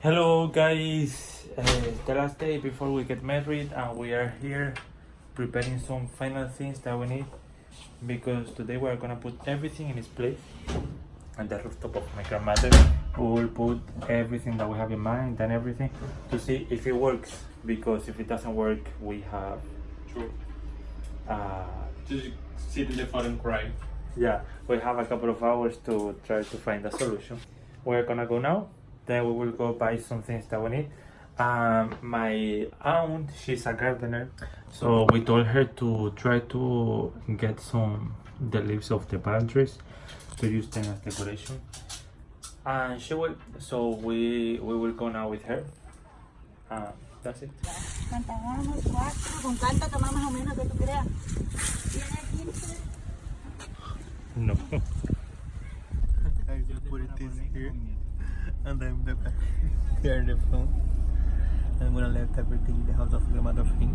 Hello guys, uh, the last day before we get married and we are here preparing some final things that we need because today we are gonna put everything in its place on the rooftop of my grandmother. We will put everything that we have in mind and everything to see if it works because if it doesn't work we have True. uh, Just sit in the front and cry. yeah we have a couple of hours to try to find a solution we're gonna go now then we will go buy some things that we need. Um, my aunt she's a gardener so we told her to try to get some the leaves of the palm trees to use them as decoration. And she will so we we will go now with her. Uh, that's it. Cantamos cuatro, con cuánto tomamos más o menos que tú creas. Tiene 15. no and then the back there the phone. I'm gonna let everything in the house of grandmother thing.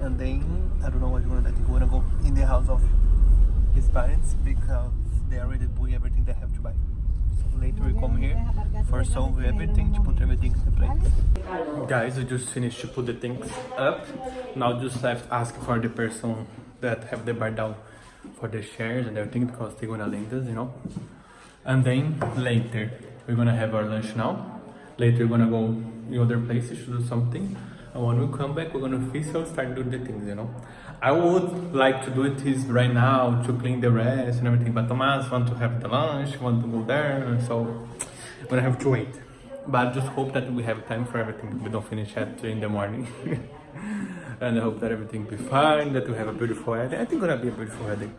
And then I don't know what you want I think we're gonna go in the house of his parents because they already bought everything they have to buy. So later we come here for solve everything to put everything in place. Guys, we just finished to put the things up. Now just left ask for the person that have the bar down for the shares and everything because they're gonna link us, you know. And then later we're gonna have our lunch now. Later we're gonna go in other places to do something. And when we come back, we're gonna officially start doing the things, you know. I would like to do it this right now to clean the rest and everything, but Thomas want to have the lunch, want to go there, so we're gonna have to wait. But I just hope that we have time for everything. We don't finish at three in the morning. and I hope that everything be fine, that we have a beautiful wedding. I think it's gonna be a beautiful wedding.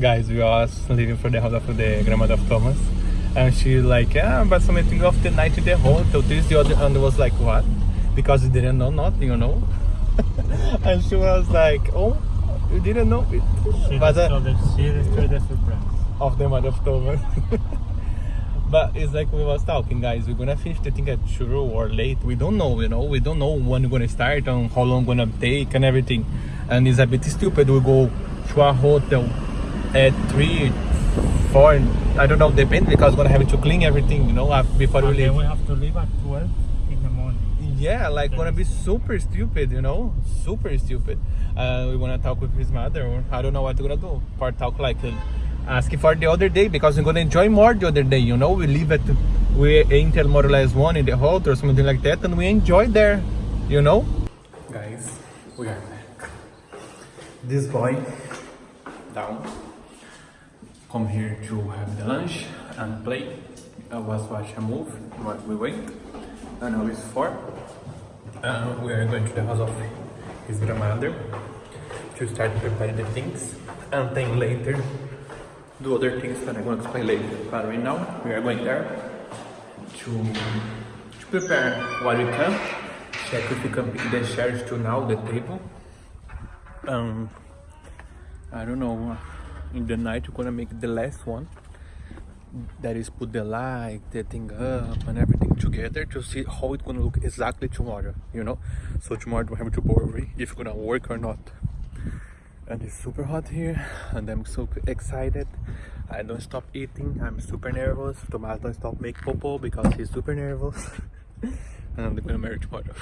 Guys, we are leaving for the house of the grandmother of Thomas. And she's like, yeah, but something of the night in the hotel. This, the other, and was like, what? Because you didn't know nothing, you know? and she was like, oh, you didn't know it. she But, uh, she destroyed the surprise of the mother of Thomas. but it's like we was talking, guys. We're gonna finish the thing at sure or late. We don't know, you know. We don't know when we're gonna start and how long gonna take and everything. And it's a bit stupid. We go to a hotel at three, four. I don't know. they Depends because we're gonna have to clean everything, you know, before we and leave. then we have to leave at 12 in the morning Yeah, like gonna be super stupid, you know, super stupid. Uh, we wanna talk with his mother, or I don't know what we're gonna do. Or talk like uh, asking for the other day because we're gonna enjoy more the other day, you know. We leave at we enter more or less one in the hotel or something like that, and we enjoy there, you know. Guys, we are back. This boy down come here to have the lunch and play. I was watch a movie while we wait. And now it's four. Uh, we are going to the house of his grandmother to start preparing the things and then later do other things that I'm going to explain later. But right now we are going there to, to prepare what we can. Check if we can pick the chairs to now the table. Um, I don't know. In the night we're gonna make the last one that is put the light, the thing up and everything together to see how it's gonna look exactly tomorrow, you know? So tomorrow don't have to worry if it's gonna work or not. And it's super hot here and I'm so excited. I don't stop eating, I'm super nervous. Tomas don't stop make popo because he's super nervous. and I'm gonna marry tomorrow.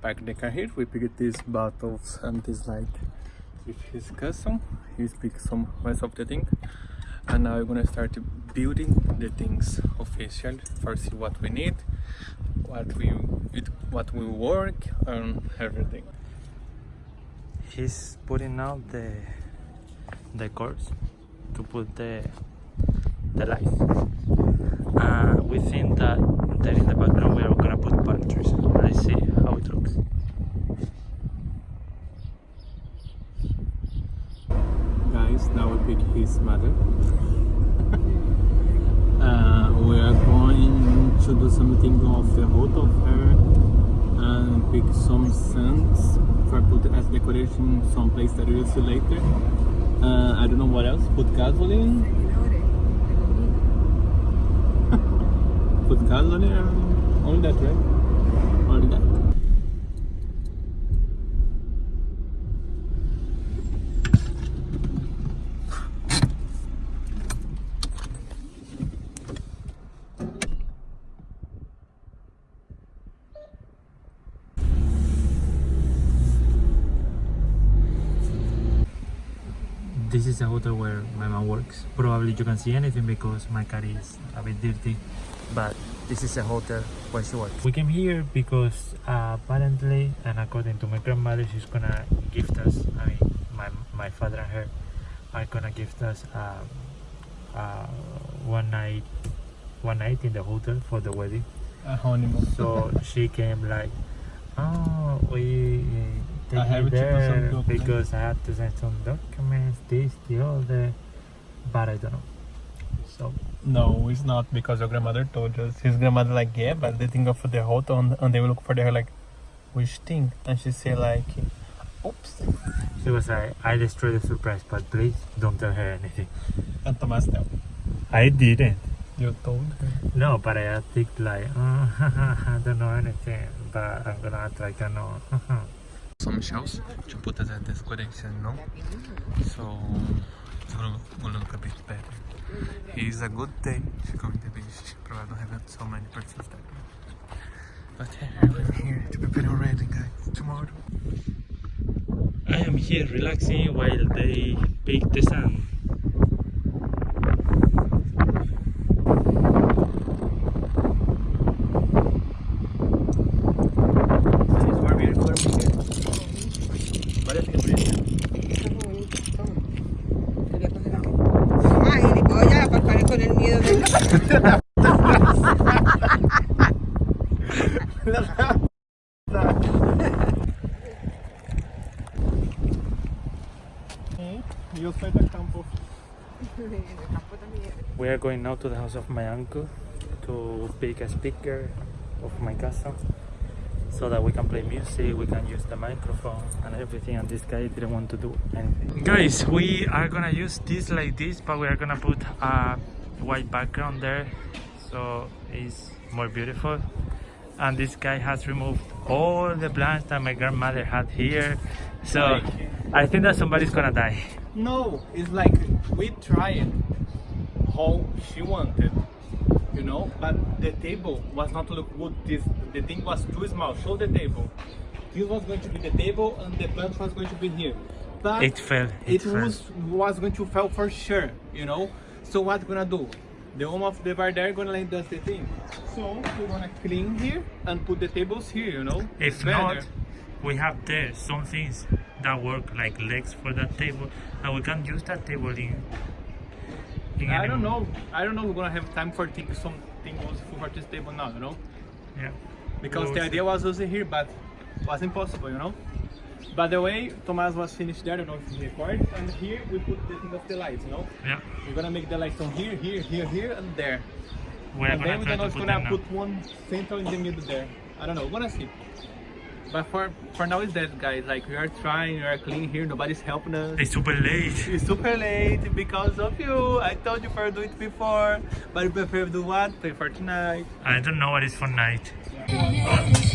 Back in the car here, we picked these bottles and this light with his cousin. He speaks some rest of the thing. And now we're gonna start building the things official. First see what we need what we it, what will work and everything. He's putting out the the cords to put the the lights. Uh, we think that there in the background we are gonna put palm trees let's see how it looks guys now we pick his mother. Uh, we are going to do something of the root of her and pick some scents for put as decoration some place that we will see later. Uh, I don't know what else. Put gasoline? Put gasoline only that right only that this is the hotel where my mom works. Probably you can see anything because my car is a bit dirty, but this is a hotel where she works. We came here because uh, apparently, and according to my grandmother, she's gonna gift us. I mean, my my father and her are gonna gift us um, uh, one night, one night in the hotel for the wedding. A honeymoon. So she came like, oh, we take I have you to do some there documents." because I have to send some documents, this, the other, but I don't know. So No, it's not because your grandmother told us. His grandmother like, yeah, but they think of the hotel and, and they will look for the like, which thing? And she say like, oops. she was like, I destroyed the surprise, but please don't tell her anything. And Thomas tell. I didn't. You told her. No, but I think like, oh, I don't know anything, but I'm gonna act like I know. Some shells to put as a decoration, no? So it's gonna, gonna look a bit better. It's a good day to in the beach. Probably don't have so many persons there. But yeah, I'm here to prepare already, guys. Tomorrow. I am here relaxing while they bake the sun. It's more beautiful for me here. Parece que por eso. Ay, ni puedo ya pasar con el We are going now to the house of my uncle to pick a speaker of my castle so that we can play music, we can use the microphone and everything and this guy didn't want to do anything. Guys, we are gonna use this like this but we are gonna put a white background there so it's more beautiful and this guy has removed all the plants that my grandmother had here so I think that somebody's gonna die. No, it's like we tried how she wanted, you know, but the table was not look good. This the thing was too small. Show the table. This was going to be the table and the plant was going to be here. But It fell. it, It, fell. was was going to fail for sure, you know. So what gonna do? The owner of the bar there gonna lend us the thing. So we're gonna clean here and put the tables here, you know. If It's not, we have there some things that work like legs for that table, and we can use that table in. in I don't know. I don't know. We're gonna have time for think something was for this table now, you know. Yeah. because We'll the see. idea was also here but was impossible you know by the way Thomas was finished there I don't know if he recorded and here we put the thing of the lights you know Yeah. we're gonna make the lights on here here here here and there. We're and then we're try gonna, to put gonna them now. put one central in the middle there. I don't know we're gonna see. But for for now it's that guys like we are trying we are clean here nobody's helping us. It's super late. it's super late because of you. I told you for do it before but you prefer to do what? Play for tonight. I don't know what is for night. Aquí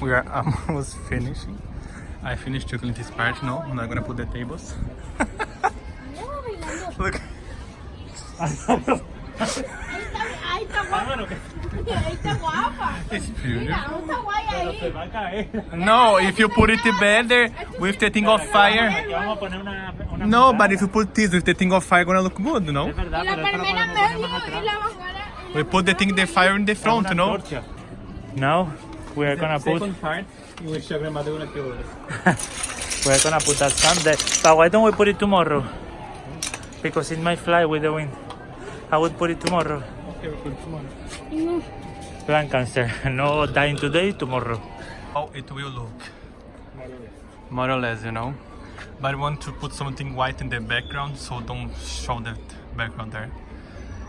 We are almost finishing. I finished clean this part now. I'm not gonna put the tables. Look. Ahí está guapa. Ahí está guapa. It's beautiful. Mira, está guay ahí. Va a caer. No, if you put it better with the thing of fire. Aquí vamos a poner una. una No, but if you put this with the thing of fire, gonna look good, no? Es verdad, Y la pero esto lo palmera en podemos poner medio más atrás. y la bajada. We put the thing, the fire in the front, no? Now we are gonna put part in which your grandmother gonna kill us. we are gonna put that sun there. But why don't we put it tomorrow? Because it might fly with the wind. I would put it tomorrow. Okay, we put tomorrow. Plan cancer. No dying today, tomorrow. How it will look. More or less, you know. But I want to put something white in the background, so don't show that background there.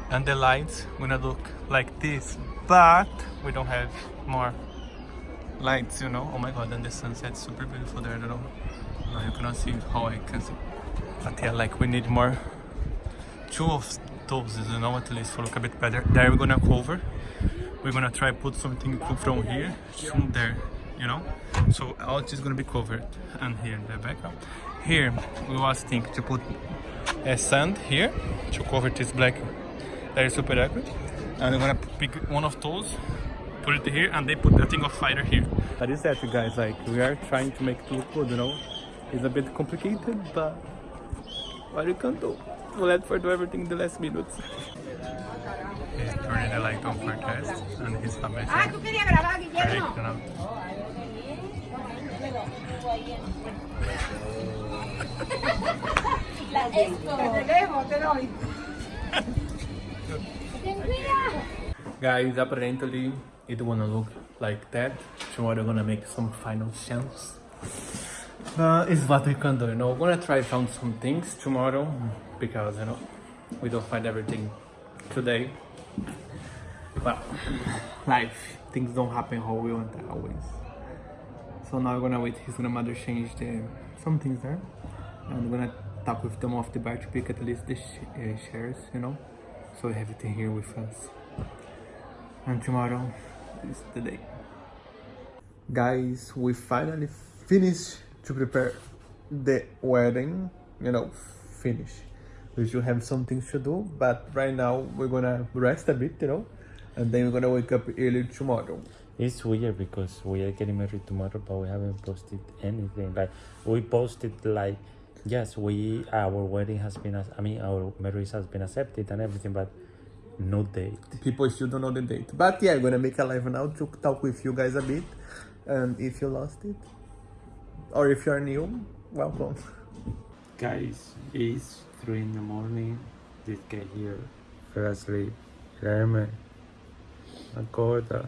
And the lights gonna look like this, but we don't have more lights, you know. Oh my god, and the sunset's super beautiful there, I don't know. No, you cannot see how I can see. But yeah, like we need more two of those, you know, at least for look a bit better. There we're gonna cover we're gonna try put something from here to there, you know. So all is gonna be covered, and here in the background. Here we was thinking to put a sand here to cover this black that is super accurate, and we're gonna pick one of those, put it here, and they put the thing of fire here. That is that, you guys. Like we are trying to make it look good, you know. It's a bit complicated, but what you can do. We'll let for do everything in the last minutes. He's turning the light on for test, and he's amazing. Ah, tú querías grabar, Guillermo. Correct, you know. Te dejo, te doy. Guys, apparently it wanna look like that. Tomorrow we're gonna make some final chance. Uh, it's what we can do, you know. We're gonna try found some things tomorrow because you know we don't find everything today. But life, things don't happen how we want always. So now we're gonna wait his grandmother change the some things there, and we're gonna talk with them off the bar to pick at least the sh- uh, shares, you know. So we have everything here with us. And tomorrow is the day. Guys, we finally finished to prepare the wedding. You know, finish. We still have some things to do, but right now we're gonna rest a bit, you know, and then we're gonna wake up early tomorrow. It's weird because we are getting married tomorrow, but we haven't posted anything. Like we posted like, yes, we our wedding has been, as- I mean, our marriage has been accepted and everything, but no date. People still don't know the date, but yeah, I'm gonna make a live now to talk with you guys a bit. And if you lost it, or if you're new, welcome. Guys, it's three in the morning. This guy here fell asleep. Guilherme, acorda.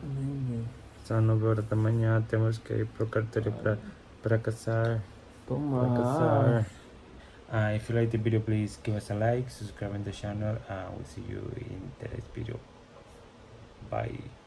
São nove horas da manhã. Temos que ir pro cartório para para casar. Para casar. Uh, if you like the video, please give us a like, subscribe on the channel, and we'll see you in the next video. Bye.